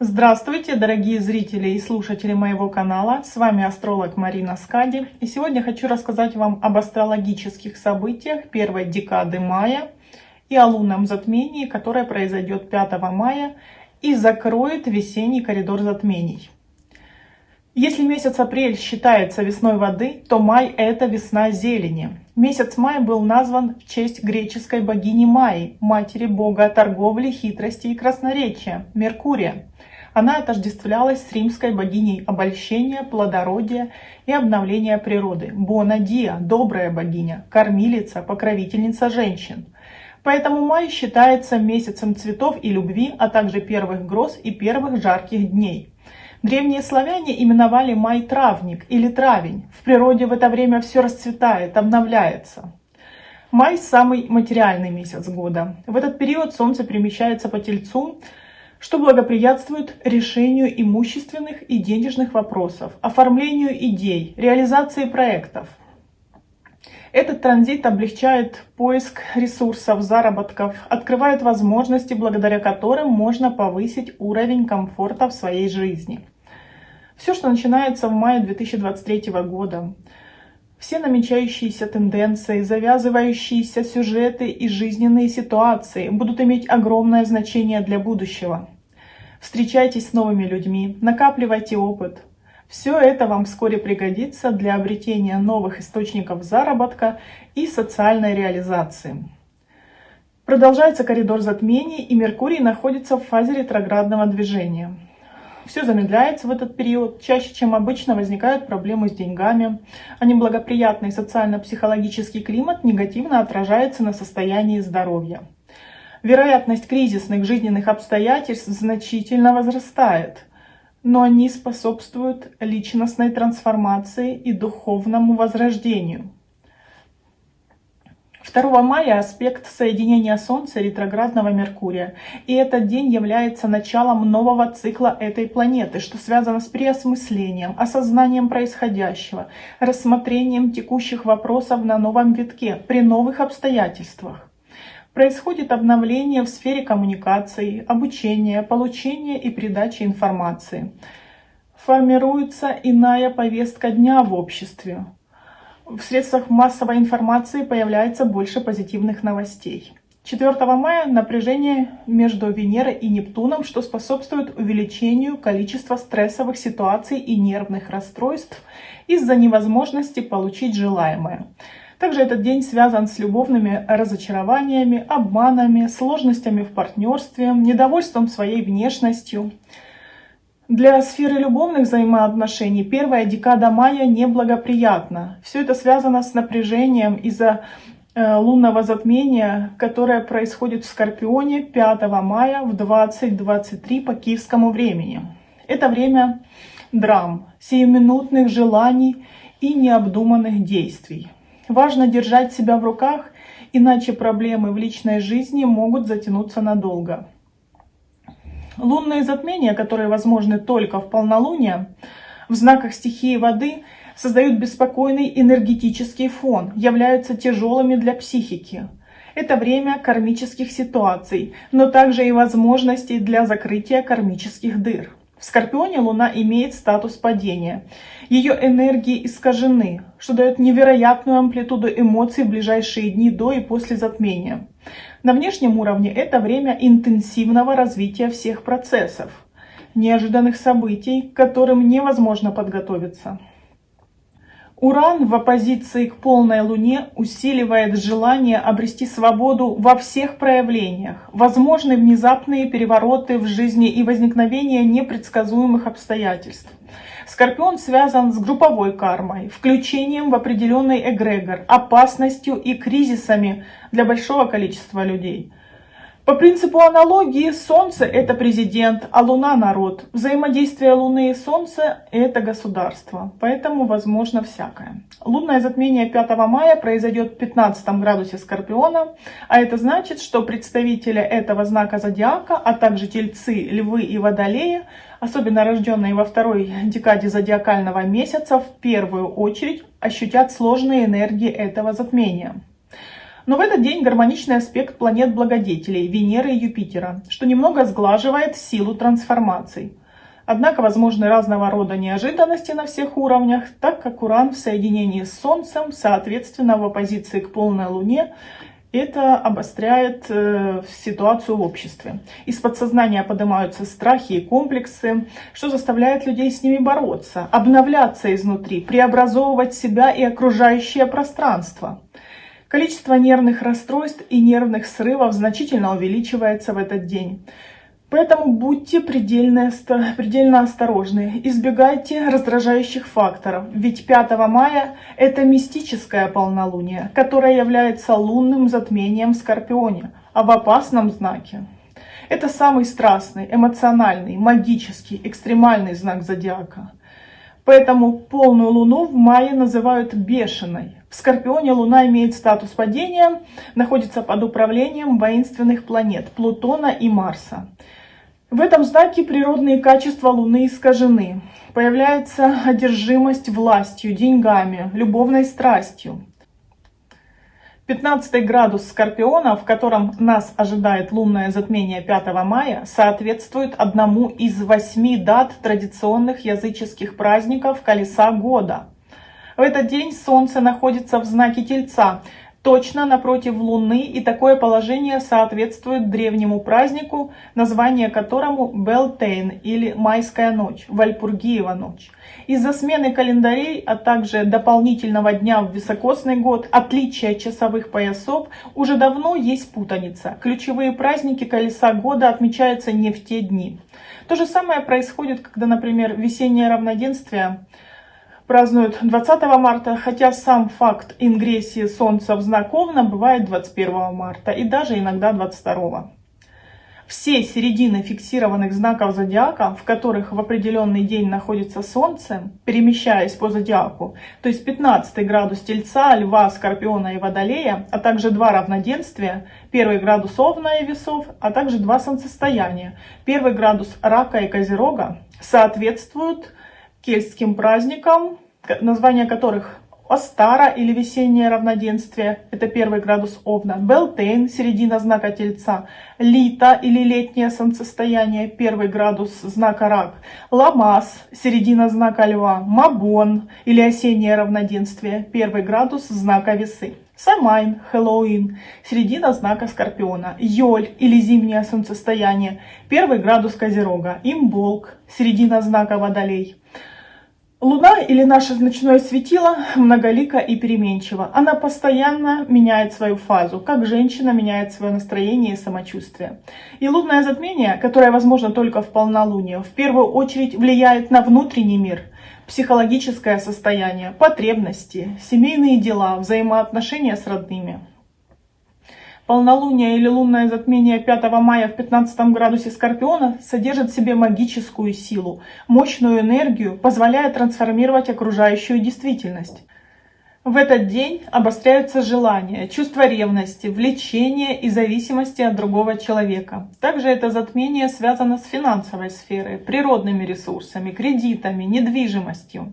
Здравствуйте, дорогие зрители и слушатели моего канала. С вами астролог Марина Скади. И сегодня хочу рассказать вам об астрологических событиях первой декады мая и о лунном затмении, которое произойдет 5 мая и закроет весенний коридор затмений. Если месяц апрель считается весной воды, то май – это весна зелени. Месяц май был назван в честь греческой богини Майи, матери бога торговли, хитрости и красноречия – Меркурия. Она отождествлялась с римской богиней обольщения, плодородия и обновления природы – Бонадия, добрая богиня, кормилица, покровительница женщин. Поэтому май считается месяцем цветов и любви, а также первых гроз и первых жарких дней – Древние славяне именовали май травник или травень. В природе в это время все расцветает, обновляется. Май – самый материальный месяц года. В этот период Солнце перемещается по Тельцу, что благоприятствует решению имущественных и денежных вопросов, оформлению идей, реализации проектов. Этот транзит облегчает поиск ресурсов, заработков, открывает возможности, благодаря которым можно повысить уровень комфорта в своей жизни. Все, что начинается в мае 2023 года, все намечающиеся тенденции, завязывающиеся сюжеты и жизненные ситуации будут иметь огромное значение для будущего. Встречайтесь с новыми людьми, накапливайте опыт, все это вам вскоре пригодится для обретения новых источников заработка и социальной реализации. Продолжается коридор затмений, и Меркурий находится в фазе ретроградного движения. Все замедляется в этот период. Чаще, чем обычно, возникают проблемы с деньгами, а неблагоприятный социально-психологический климат негативно отражается на состоянии здоровья. Вероятность кризисных жизненных обстоятельств значительно возрастает – но они способствуют личностной трансформации и духовному возрождению. 2 мая аспект соединения Солнца и ретроградного Меркурия. И этот день является началом нового цикла этой планеты, что связано с переосмыслением, осознанием происходящего, рассмотрением текущих вопросов на новом витке при новых обстоятельствах. Происходит обновление в сфере коммуникаций, обучения, получения и передачи информации. Формируется иная повестка дня в обществе. В средствах массовой информации появляется больше позитивных новостей. 4 мая напряжение между Венерой и Нептуном, что способствует увеличению количества стрессовых ситуаций и нервных расстройств из-за невозможности получить желаемое. Также этот день связан с любовными разочарованиями, обманами, сложностями в партнерстве, недовольством своей внешностью. Для сферы любовных взаимоотношений первая декада мая неблагоприятна. Все это связано с напряжением из-за э, лунного затмения, которое происходит в Скорпионе 5 мая в 20.23 по киевскому времени. Это время драм, сиюминутных желаний и необдуманных действий. Важно держать себя в руках, иначе проблемы в личной жизни могут затянуться надолго. Лунные затмения, которые возможны только в полнолуние, в знаках стихии воды создают беспокойный энергетический фон, являются тяжелыми для психики. Это время кармических ситуаций, но также и возможностей для закрытия кармических дыр. В Скорпионе Луна имеет статус падения. Ее энергии искажены, что дает невероятную амплитуду эмоций в ближайшие дни до и после затмения. На внешнем уровне это время интенсивного развития всех процессов, неожиданных событий, к которым невозможно подготовиться. Уран в оппозиции к полной Луне усиливает желание обрести свободу во всех проявлениях, возможны внезапные перевороты в жизни и возникновение непредсказуемых обстоятельств. Скорпион связан с групповой кармой, включением в определенный эгрегор, опасностью и кризисами для большого количества людей. По принципу аналогии, Солнце – это президент, а Луна – народ. Взаимодействие Луны и Солнца – это государство, поэтому возможно всякое. Лунное затмение 5 мая произойдет в 15 градусе Скорпиона, а это значит, что представители этого знака зодиака, а также тельцы, львы и водолеи, особенно рожденные во второй декаде зодиакального месяца, в первую очередь ощутят сложные энергии этого затмения. Но в этот день гармоничный аспект планет-благодетелей Венеры и Юпитера, что немного сглаживает силу трансформаций. Однако возможны разного рода неожиданности на всех уровнях, так как Уран в соединении с Солнцем, соответственно в оппозиции к полной Луне, это обостряет э, ситуацию в обществе. Из подсознания поднимаются страхи и комплексы, что заставляет людей с ними бороться, обновляться изнутри, преобразовывать себя и окружающее пространство. Количество нервных расстройств и нервных срывов значительно увеличивается в этот день. Поэтому будьте предельно, предельно осторожны, избегайте раздражающих факторов, ведь 5 мая это мистическое полнолуние, которое является лунным затмением в Скорпионе, а в опасном знаке. Это самый страстный, эмоциональный, магический, экстремальный знак зодиака. Поэтому полную луну в мае называют бешеной. В Скорпионе луна имеет статус падения, находится под управлением воинственных планет Плутона и Марса. В этом знаке природные качества Луны искажены. Появляется одержимость властью, деньгами, любовной страстью. 15 градус Скорпиона, в котором нас ожидает лунное затмение 5 мая, соответствует одному из восьми дат традиционных языческих праздников Колеса года. В этот день Солнце находится в знаке Тельца, точно напротив Луны, и такое положение соответствует древнему празднику, название которому Белтейн или Майская ночь, Вальпургиева ночь. Из-за смены календарей, а также дополнительного дня в високосный год, отличия часовых поясов, уже давно есть путаница. Ключевые праздники колеса года отмечаются не в те дни. То же самое происходит, когда, например, весеннее равноденствие – празднуют 20 марта, хотя сам факт ингрессии Солнца в знак Овна бывает 21 марта и даже иногда 22. Все середины фиксированных знаков зодиака, в которых в определенный день находится Солнце, перемещаясь по зодиаку, то есть 15 градус Тельца, Льва, Скорпиона и Водолея, а также два равноденствия, первый градус Овна и Весов, а также два солнцестояния, первый градус Рака и Козерога, соответствуют кельтским праздникам, названия которых Остара или весеннее равноденствие, это первый градус Овна, Белтейн, середина знака Тельца, Лита или летнее солнцестояние, первый градус знака Рак, Ламас, середина знака Льва, Мабон или осеннее равноденствие, первый градус знака Весы. Самайн, Хэллоуин, середина знака Скорпиона, Йоль или зимнее солнцестояние, первый градус Козерога, Имболк, середина знака Водолей. Луна или наше ночное светило многолика и переменчива. Она постоянно меняет свою фазу, как женщина меняет свое настроение и самочувствие. И лунное затмение, которое возможно только в полнолуние, в первую очередь влияет на внутренний мир, психологическое состояние, потребности, семейные дела, взаимоотношения с родными. Полнолуние или лунное затмение 5 мая в 15 градусе Скорпиона содержит в себе магическую силу, мощную энергию, позволяя трансформировать окружающую действительность. В этот день обостряются желания, чувство ревности, влечения и зависимости от другого человека. Также это затмение связано с финансовой сферой, природными ресурсами, кредитами, недвижимостью.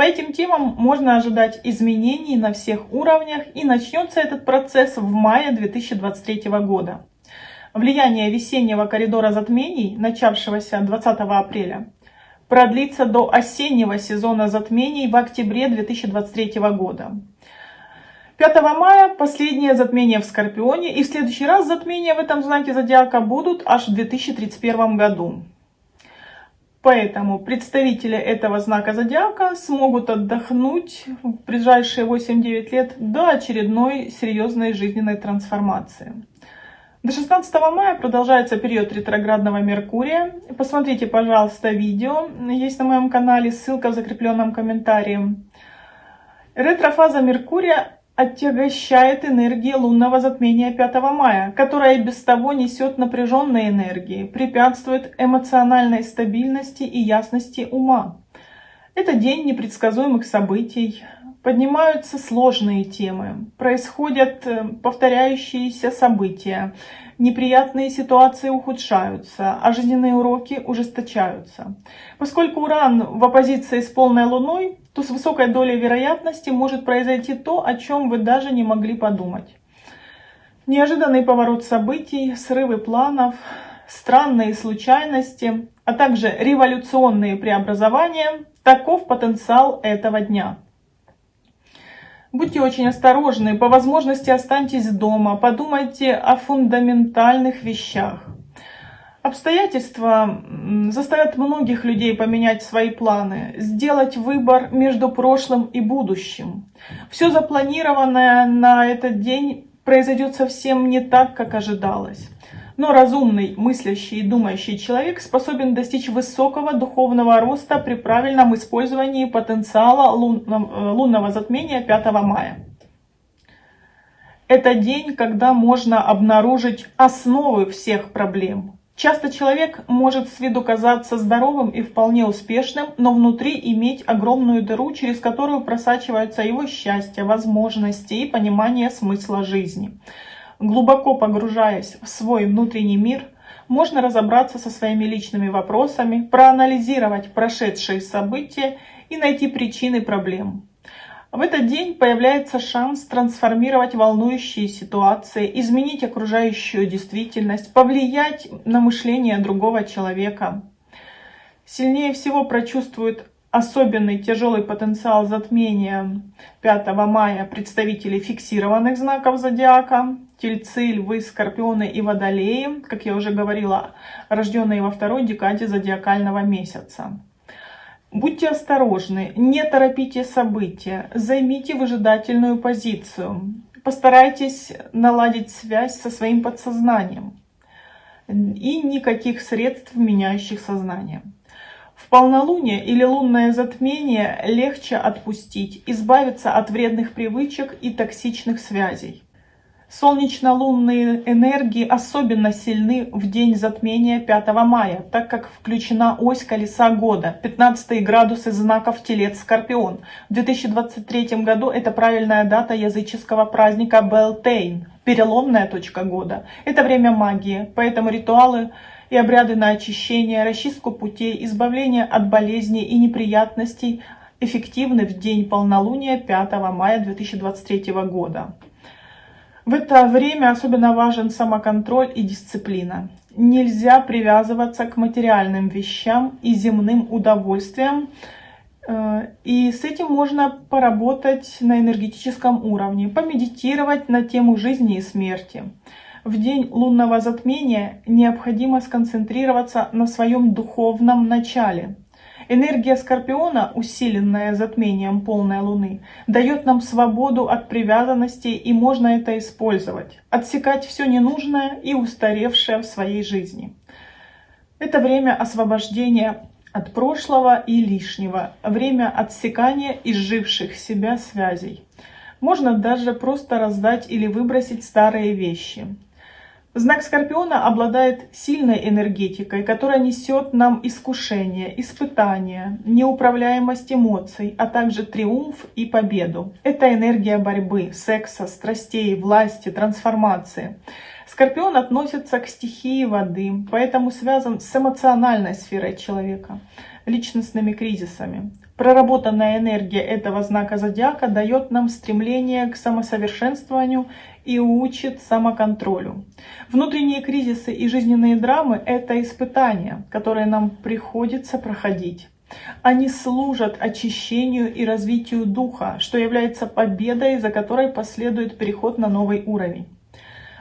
По этим темам можно ожидать изменений на всех уровнях и начнется этот процесс в мае 2023 года. Влияние весеннего коридора затмений, начавшегося 20 апреля, продлится до осеннего сезона затмений в октябре 2023 года. 5 мая последнее затмение в Скорпионе и в следующий раз затмения в этом знаке зодиака будут аж в 2031 году. Поэтому представители этого знака зодиака смогут отдохнуть в ближайшие 8-9 лет до очередной серьезной жизненной трансформации. До 16 мая продолжается период ретроградного Меркурия. Посмотрите, пожалуйста, видео. Есть на моем канале, ссылка в закрепленном комментарии. Ретрофаза Меркурия отягощает энергия лунного затмения 5 мая, которая без того несет напряженные энергии, препятствует эмоциональной стабильности и ясности ума. Это день непредсказуемых событий, поднимаются сложные темы, происходят э, повторяющиеся события, неприятные ситуации ухудшаются, а жизненные уроки ужесточаются. Поскольку Уран в оппозиции с полной Луной, то с высокой долей вероятности может произойти то, о чем вы даже не могли подумать. Неожиданный поворот событий, срывы планов, странные случайности, а также революционные преобразования – таков потенциал этого дня. Будьте очень осторожны, по возможности останьтесь дома, подумайте о фундаментальных вещах. Обстоятельства заставят многих людей поменять свои планы, сделать выбор между прошлым и будущим. Все запланированное на этот день произойдет совсем не так, как ожидалось. Но разумный, мыслящий и думающий человек способен достичь высокого духовного роста при правильном использовании потенциала лунного, лунного затмения 5 мая. Это день, когда можно обнаружить основы всех проблем. Часто человек может с виду казаться здоровым и вполне успешным, но внутри иметь огромную дыру, через которую просачивается его счастье, возможности и понимание смысла жизни. Глубоко погружаясь в свой внутренний мир, можно разобраться со своими личными вопросами, проанализировать прошедшие события и найти причины проблем. В этот день появляется шанс трансформировать волнующие ситуации, изменить окружающую действительность, повлиять на мышление другого человека. Сильнее всего прочувствует особенный тяжелый потенциал затмения 5 мая представителей фиксированных знаков зодиака, тельцы, львы, скорпионы и водолеи, как я уже говорила, рожденные во второй декаде зодиакального месяца. Будьте осторожны, не торопите события, займите выжидательную позицию, постарайтесь наладить связь со своим подсознанием и никаких средств, меняющих сознание. Полнолуние или лунное затмение легче отпустить, избавиться от вредных привычек и токсичных связей. Солнечно-лунные энергии особенно сильны в день затмения 5 мая, так как включена ось колеса года, 15 градусы знаков Телец-Скорпион. В 2023 году это правильная дата языческого праздника Белтейн, переломная точка года. Это время магии, поэтому ритуалы и обряды на очищение, расчистку путей, избавление от болезней и неприятностей эффективны в день полнолуния 5 мая 2023 года. В это время особенно важен самоконтроль и дисциплина. Нельзя привязываться к материальным вещам и земным удовольствиям. Э, и с этим можно поработать на энергетическом уровне, помедитировать на тему жизни и смерти. В день лунного затмения необходимо сконцентрироваться на своем духовном начале – Энергия Скорпиона, усиленная затмением полной Луны, дает нам свободу от привязанностей и можно это использовать. Отсекать все ненужное и устаревшее в своей жизни. Это время освобождения от прошлого и лишнего, время отсекания изживших себя связей. Можно даже просто раздать или выбросить старые вещи. Знак Скорпиона обладает сильной энергетикой, которая несет нам искушение, испытания, неуправляемость эмоций, а также триумф и победу. Это энергия борьбы, секса, страстей, власти, трансформации. Скорпион относится к стихии воды, поэтому связан с эмоциональной сферой человека, личностными кризисами. Проработанная энергия этого знака зодиака дает нам стремление к самосовершенствованию и учит самоконтролю. Внутренние кризисы и жизненные драмы – это испытания, которые нам приходится проходить. Они служат очищению и развитию духа, что является победой, за которой последует переход на новый уровень.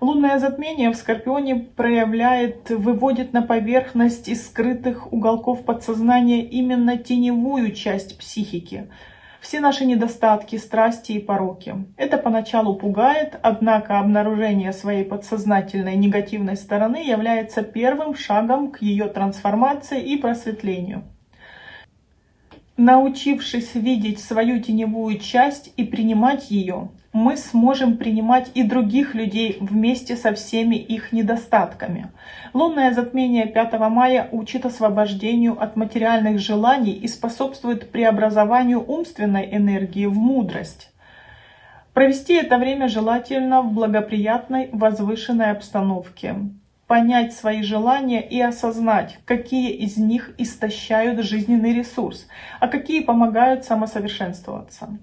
Лунное затмение в Скорпионе проявляет, выводит на поверхность из скрытых уголков подсознания именно теневую часть психики – все наши недостатки, страсти и пороки. Это поначалу пугает, однако обнаружение своей подсознательной негативной стороны является первым шагом к ее трансформации и просветлению. Научившись видеть свою теневую часть и принимать ее, мы сможем принимать и других людей вместе со всеми их недостатками. Лунное затмение 5 мая учит освобождению от материальных желаний и способствует преобразованию умственной энергии в мудрость. Провести это время желательно в благоприятной, возвышенной обстановке. Понять свои желания и осознать, какие из них истощают жизненный ресурс, а какие помогают самосовершенствоваться.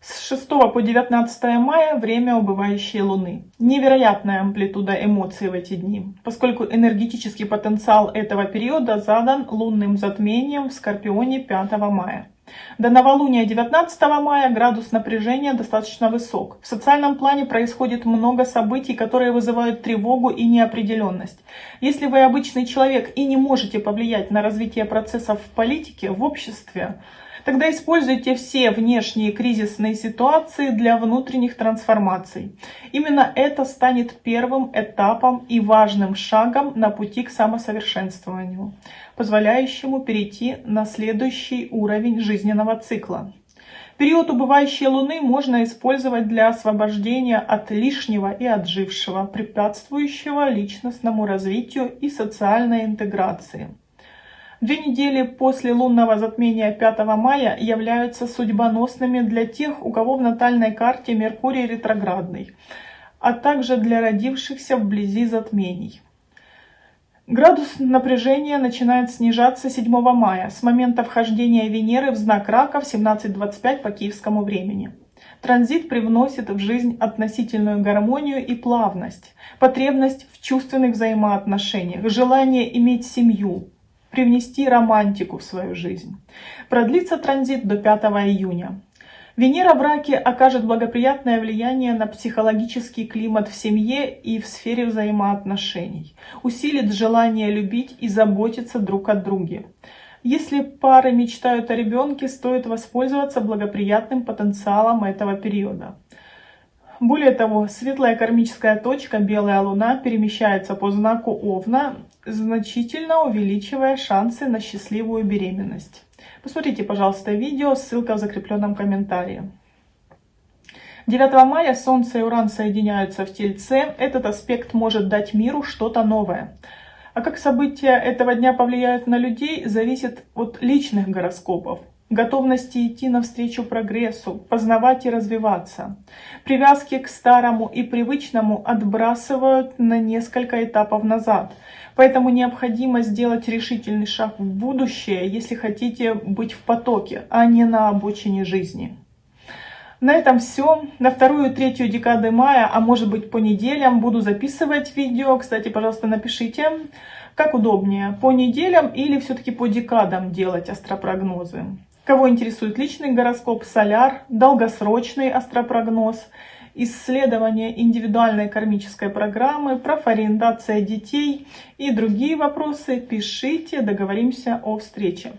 С 6 по 19 мая время убывающей Луны. Невероятная амплитуда эмоций в эти дни, поскольку энергетический потенциал этого периода задан лунным затмением в Скорпионе 5 мая. До новолуния 19 мая градус напряжения достаточно высок. В социальном плане происходит много событий, которые вызывают тревогу и неопределенность. Если вы обычный человек и не можете повлиять на развитие процессов в политике, в обществе, Тогда используйте все внешние кризисные ситуации для внутренних трансформаций. Именно это станет первым этапом и важным шагом на пути к самосовершенствованию, позволяющему перейти на следующий уровень жизненного цикла. Период убывающей Луны можно использовать для освобождения от лишнего и отжившего, препятствующего личностному развитию и социальной интеграции. Две недели после лунного затмения 5 мая являются судьбоносными для тех, у кого в натальной карте Меркурий ретроградный, а также для родившихся вблизи затмений. Градус напряжения начинает снижаться 7 мая с момента вхождения Венеры в знак Рака в 17.25 по киевскому времени. Транзит привносит в жизнь относительную гармонию и плавность, потребность в чувственных взаимоотношениях, желание иметь семью, привнести романтику в свою жизнь. Продлится транзит до 5 июня. Венера в раке окажет благоприятное влияние на психологический климат в семье и в сфере взаимоотношений, усилит желание любить и заботиться друг о друге. Если пары мечтают о ребенке, стоит воспользоваться благоприятным потенциалом этого периода. Более того, светлая кармическая точка, белая луна, перемещается по знаку Овна, значительно увеличивая шансы на счастливую беременность. Посмотрите, пожалуйста, видео, ссылка в закрепленном комментарии. 9 мая Солнце и Уран соединяются в Тельце. Этот аспект может дать миру что-то новое. А как события этого дня повлияют на людей, зависит от личных гороскопов готовности идти навстречу прогрессу, познавать и развиваться. Привязки к старому и привычному отбрасывают на несколько этапов назад. Поэтому необходимо сделать решительный шаг в будущее, если хотите быть в потоке, а не на обочине жизни. На этом все. На вторую и третью декады мая, а может быть по неделям, буду записывать видео. Кстати, пожалуйста, напишите, как удобнее, по неделям или все-таки по декадам делать астропрогнозы. Кого интересует личный гороскоп, соляр, долгосрочный астропрогноз, исследование индивидуальной кармической программы, профориентация детей и другие вопросы, пишите, договоримся о встрече.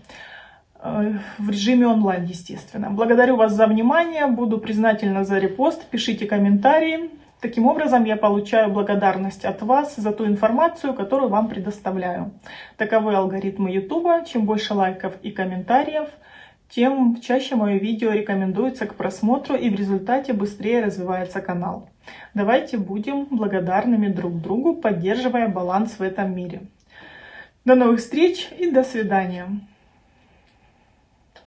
Э, в режиме онлайн, естественно. Благодарю вас за внимание, буду признательна за репост, пишите комментарии. Таким образом, я получаю благодарность от вас за ту информацию, которую вам предоставляю. Таковы алгоритмы YouTube. Чем больше лайков и комментариев – тем чаще мое видео рекомендуется к просмотру и в результате быстрее развивается канал. Давайте будем благодарными друг другу, поддерживая баланс в этом мире. До новых встреч и до свидания.